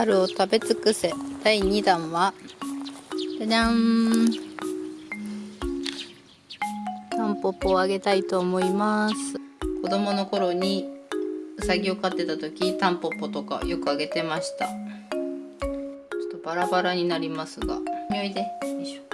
春を食べ尽くせ。第2弾はじゃじゃん。タンポポをあげたいと思います。子供の頃にうさぎを飼ってた時タンポポとかよくあげてました。ちょっとバラバラになりますが。おいでよいしょ。